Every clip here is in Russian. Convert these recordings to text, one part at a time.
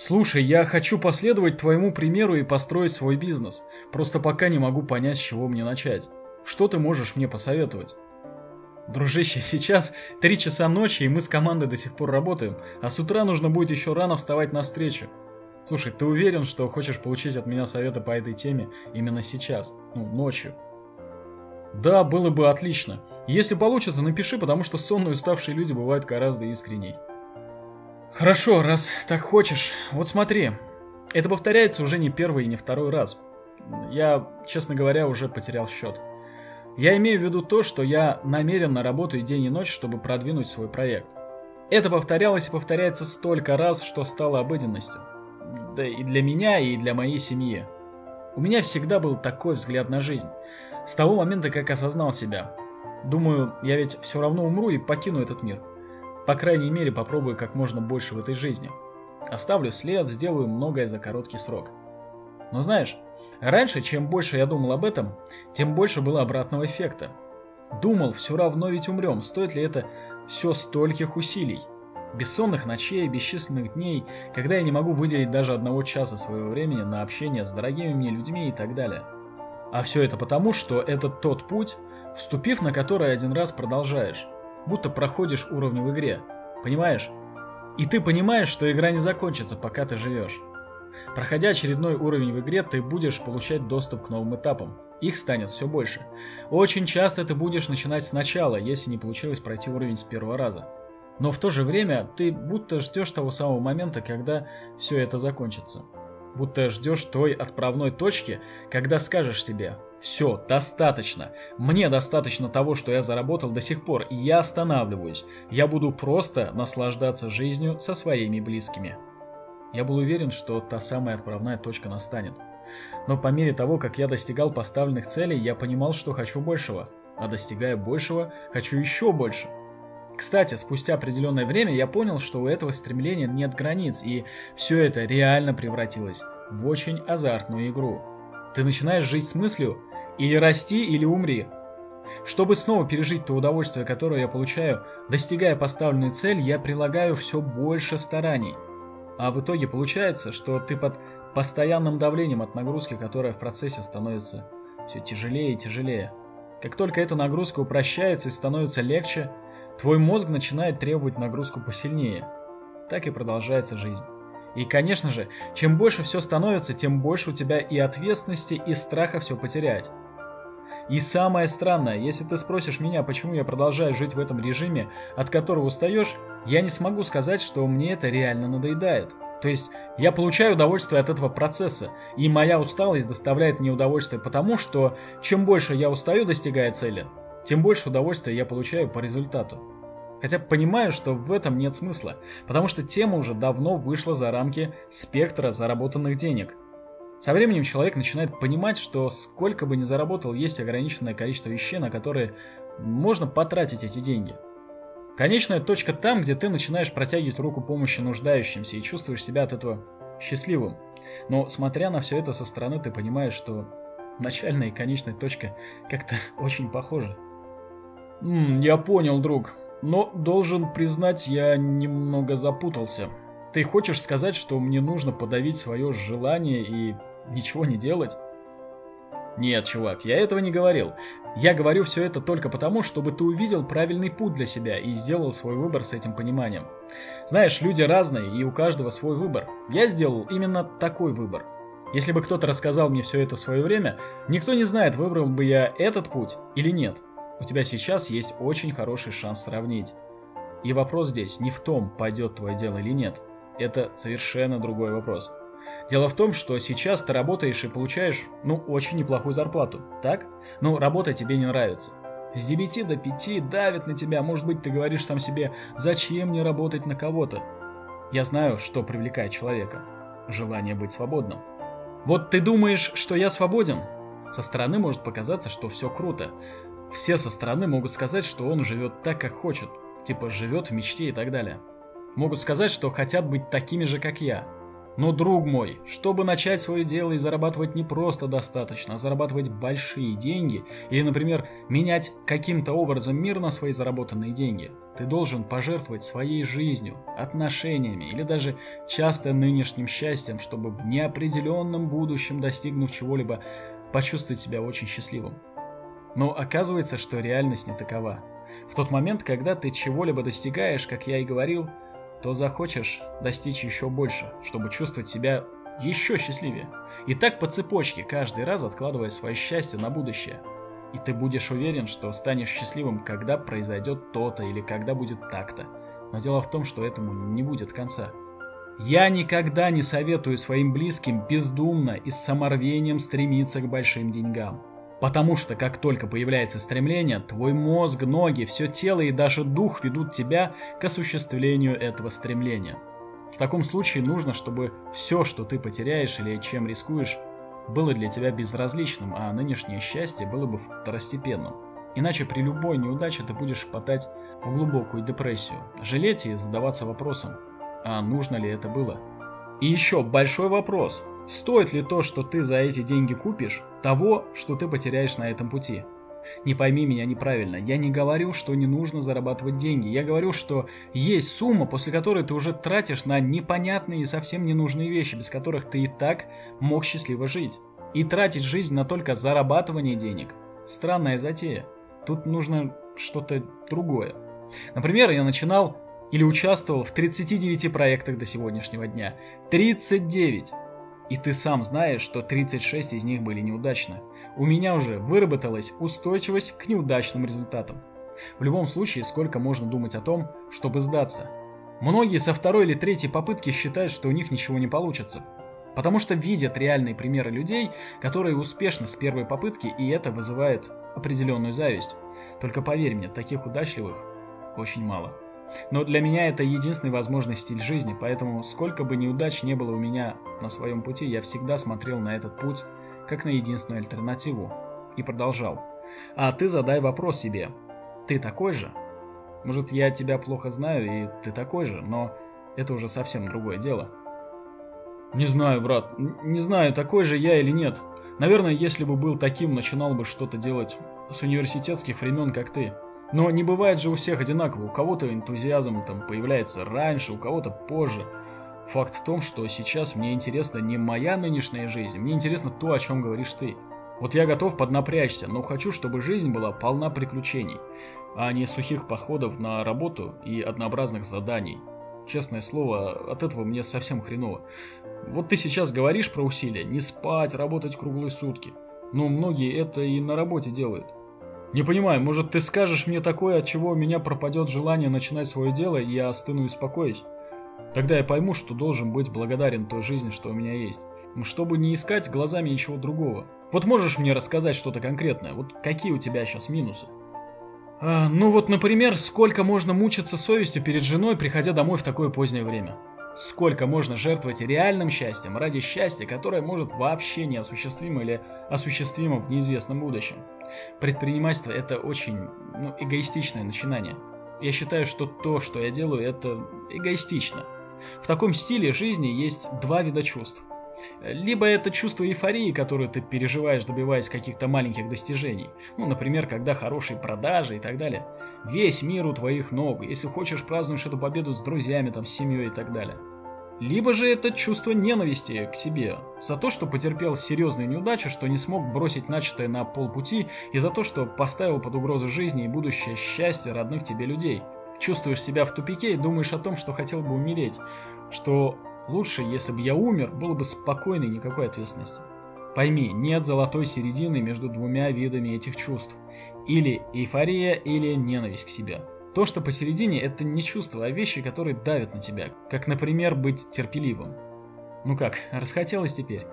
Слушай, я хочу последовать твоему примеру и построить свой бизнес. Просто пока не могу понять, с чего мне начать. Что ты можешь мне посоветовать? Дружище, сейчас три часа ночи, и мы с командой до сих пор работаем, а с утра нужно будет еще рано вставать на встречу. Слушай, ты уверен, что хочешь получить от меня советы по этой теме именно сейчас? Ну, ночью. Да, было бы отлично. Если получится, напиши, потому что сонные уставшие люди бывают гораздо искренней. Хорошо, раз так хочешь. Вот смотри, это повторяется уже не первый и не второй раз. Я, честно говоря, уже потерял счет. Я имею в виду то, что я намеренно работаю день и ночь, чтобы продвинуть свой проект. Это повторялось и повторяется столько раз, что стало обыденностью. Да и для меня, и для моей семьи. У меня всегда был такой взгляд на жизнь. С того момента, как осознал себя. Думаю, я ведь все равно умру и покину этот мир. По крайней мере, попробую как можно больше в этой жизни. Оставлю след, сделаю многое за короткий срок. Но знаешь, раньше, чем больше я думал об этом, тем больше было обратного эффекта. Думал, все равно ведь умрем, стоит ли это все стольких усилий? Бессонных ночей, бесчисленных дней, когда я не могу выделить даже одного часа своего времени на общение с дорогими мне людьми и так далее. А все это потому, что это тот путь, вступив на который один раз продолжаешь, будто проходишь уровни в игре. Понимаешь? И ты понимаешь, что игра не закончится, пока ты живешь. Проходя очередной уровень в игре, ты будешь получать доступ к новым этапам. Их станет все больше. Очень часто ты будешь начинать сначала, если не получилось пройти уровень с первого раза. Но в то же время ты будто ждешь того самого момента, когда все это закончится будто ждешь той отправной точки, когда скажешь себе «Все, достаточно. Мне достаточно того, что я заработал до сих пор, и я останавливаюсь. Я буду просто наслаждаться жизнью со своими близкими». Я был уверен, что та самая отправная точка настанет. Но по мере того, как я достигал поставленных целей, я понимал, что хочу большего. А достигая большего, хочу еще больше. Кстати, спустя определенное время я понял, что у этого стремления нет границ, и все это реально превратилось в очень азартную игру. Ты начинаешь жить с мыслью «или расти, или умри». Чтобы снова пережить то удовольствие, которое я получаю, достигая поставленную цель, я прилагаю все больше стараний. А в итоге получается, что ты под постоянным давлением от нагрузки, которая в процессе становится все тяжелее и тяжелее. Как только эта нагрузка упрощается и становится легче – Твой мозг начинает требовать нагрузку посильнее. Так и продолжается жизнь. И, конечно же, чем больше все становится, тем больше у тебя и ответственности, и страха все потерять. И самое странное, если ты спросишь меня, почему я продолжаю жить в этом режиме, от которого устаешь, я не смогу сказать, что мне это реально надоедает. То есть я получаю удовольствие от этого процесса, и моя усталость доставляет мне удовольствие потому, что чем больше я устаю, достигая цели, тем больше удовольствия я получаю по результату. Хотя понимаю, что в этом нет смысла, потому что тема уже давно вышла за рамки спектра заработанных денег. Со временем человек начинает понимать, что сколько бы ни заработал, есть ограниченное количество вещей, на которые можно потратить эти деньги. Конечная точка там, где ты начинаешь протягивать руку помощи нуждающимся и чувствуешь себя от этого счастливым. Но смотря на все это со стороны, ты понимаешь, что начальная и конечная точка как-то очень похожи. М я понял, друг. Но должен признать, я немного запутался. Ты хочешь сказать, что мне нужно подавить свое желание и ничего не делать? Нет, чувак, я этого не говорил. Я говорю все это только потому, чтобы ты увидел правильный путь для себя и сделал свой выбор с этим пониманием. Знаешь, люди разные, и у каждого свой выбор. Я сделал именно такой выбор. Если бы кто-то рассказал мне все это в свое время, никто не знает, выбрал бы я этот путь или нет. У тебя сейчас есть очень хороший шанс сравнить. И вопрос здесь не в том, пойдет твое дело или нет. Это совершенно другой вопрос. Дело в том, что сейчас ты работаешь и получаешь, ну, очень неплохую зарплату, так? Ну, работа тебе не нравится. С 9 до 5 давит на тебя, может быть, ты говоришь сам себе, зачем мне работать на кого-то? Я знаю, что привлекает человека. Желание быть свободным. Вот ты думаешь, что я свободен? Со стороны может показаться, что все круто. Все со стороны могут сказать, что он живет так, как хочет, типа живет в мечте и так далее. Могут сказать, что хотят быть такими же, как я. Но, друг мой, чтобы начать свое дело и зарабатывать не просто достаточно, а зарабатывать большие деньги, или, например, менять каким-то образом мир на свои заработанные деньги, ты должен пожертвовать своей жизнью, отношениями или даже часто нынешним счастьем, чтобы в неопределенном будущем, достигнув чего-либо, почувствовать себя очень счастливым. Но оказывается, что реальность не такова. В тот момент, когда ты чего-либо достигаешь, как я и говорил, то захочешь достичь еще больше, чтобы чувствовать себя еще счастливее. И так по цепочке, каждый раз откладывая свое счастье на будущее. И ты будешь уверен, что станешь счастливым, когда произойдет то-то или когда будет так-то. Но дело в том, что этому не будет конца. Я никогда не советую своим близким бездумно и с саморвением стремиться к большим деньгам. Потому что как только появляется стремление, твой мозг, ноги, все тело и даже дух ведут тебя к осуществлению этого стремления. В таком случае нужно, чтобы все, что ты потеряешь или чем рискуешь, было для тебя безразличным, а нынешнее счастье было бы второстепенным. Иначе при любой неудаче ты будешь впадать в глубокую депрессию, жалеть и задаваться вопросом, а нужно ли это было. И еще большой вопрос – Стоит ли то, что ты за эти деньги купишь, того, что ты потеряешь на этом пути? Не пойми меня неправильно, я не говорю, что не нужно зарабатывать деньги. Я говорю, что есть сумма, после которой ты уже тратишь на непонятные и совсем ненужные вещи, без которых ты и так мог счастливо жить. И тратить жизнь на только зарабатывание денег – странная затея. Тут нужно что-то другое. Например, я начинал или участвовал в 39 проектах до сегодняшнего дня. 39! И ты сам знаешь, что 36 из них были неудачны. У меня уже выработалась устойчивость к неудачным результатам. В любом случае, сколько можно думать о том, чтобы сдаться? Многие со второй или третьей попытки считают, что у них ничего не получится. Потому что видят реальные примеры людей, которые успешны с первой попытки, и это вызывает определенную зависть. Только поверь мне, таких удачливых очень мало. Но для меня это единственный возможный стиль жизни, поэтому сколько бы неудач не было у меня на своем пути, я всегда смотрел на этот путь как на единственную альтернативу и продолжал. А ты задай вопрос себе. Ты такой же? Может, я тебя плохо знаю, и ты такой же, но это уже совсем другое дело. Не знаю, брат, не знаю, такой же я или нет. Наверное, если бы был таким, начинал бы что-то делать с университетских времен, как ты. Но не бывает же у всех одинаково. У кого-то энтузиазм там появляется раньше, у кого-то позже. Факт в том, что сейчас мне интересна не моя нынешняя жизнь, мне интересно то, о чем говоришь ты. Вот я готов поднапрячься, но хочу, чтобы жизнь была полна приключений, а не сухих подходов на работу и однообразных заданий. Честное слово, от этого мне совсем хреново. Вот ты сейчас говоришь про усилия, не спать, работать круглые сутки. Но многие это и на работе делают. Не понимаю, может ты скажешь мне такое, от чего у меня пропадет желание начинать свое дело, и я остыну и успокоюсь? Тогда я пойму, что должен быть благодарен той жизни, что у меня есть. Чтобы не искать глазами ничего другого. Вот можешь мне рассказать что-то конкретное? Вот какие у тебя сейчас минусы? А, ну вот, например, сколько можно мучиться совестью перед женой, приходя домой в такое позднее время? Сколько можно жертвовать реальным счастьем ради счастья, которое может вообще неосуществимо или осуществимо в неизвестном будущем? Предпринимательство – это очень ну, эгоистичное начинание. Я считаю, что то, что я делаю, это эгоистично. В таком стиле жизни есть два вида чувств. Либо это чувство эйфории, которое ты переживаешь, добиваясь каких-то маленьких достижений. Ну, например, когда хорошие продажи и так далее. Весь мир у твоих ног. Если хочешь, празднуешь эту победу с друзьями, там, с семьей и так далее. Либо же это чувство ненависти к себе за то, что потерпел серьезную неудачу, что не смог бросить начатое на полпути, и за то, что поставил под угрозу жизни и будущее счастье родных тебе людей. Чувствуешь себя в тупике и думаешь о том, что хотел бы умереть, что лучше, если бы я умер, было бы спокойно и никакой ответственности. Пойми, нет золотой середины между двумя видами этих чувств. Или эйфория, или ненависть к себе. То, что посередине, это не чувство, а вещи, которые давят на тебя. Как, например, быть терпеливым. Ну как, расхотелось теперь?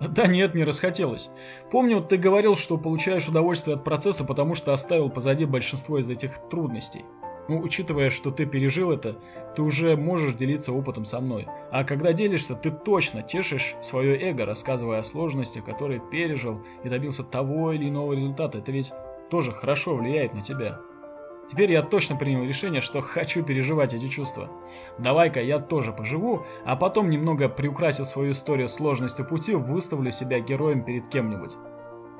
Да нет, не расхотелось. Помню, ты говорил, что получаешь удовольствие от процесса, потому что оставил позади большинство из этих трудностей. Ну, учитывая, что ты пережил это, ты уже можешь делиться опытом со мной. А когда делишься, ты точно тешишь свое эго, рассказывая о сложностях, которые пережил и добился того или иного результата. Это ведь тоже хорошо влияет на тебя. Теперь я точно принял решение, что хочу переживать эти чувства. Давай-ка я тоже поживу, а потом, немного приукрасив свою историю сложностью пути, выставлю себя героем перед кем-нибудь.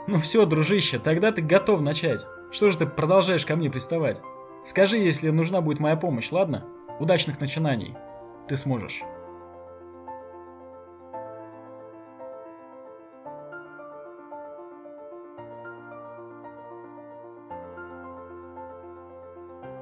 Ну все, дружище, тогда ты готов начать. Что же ты продолжаешь ко мне приставать? Скажи, если нужна будет моя помощь, ладно? Удачных начинаний. Ты сможешь.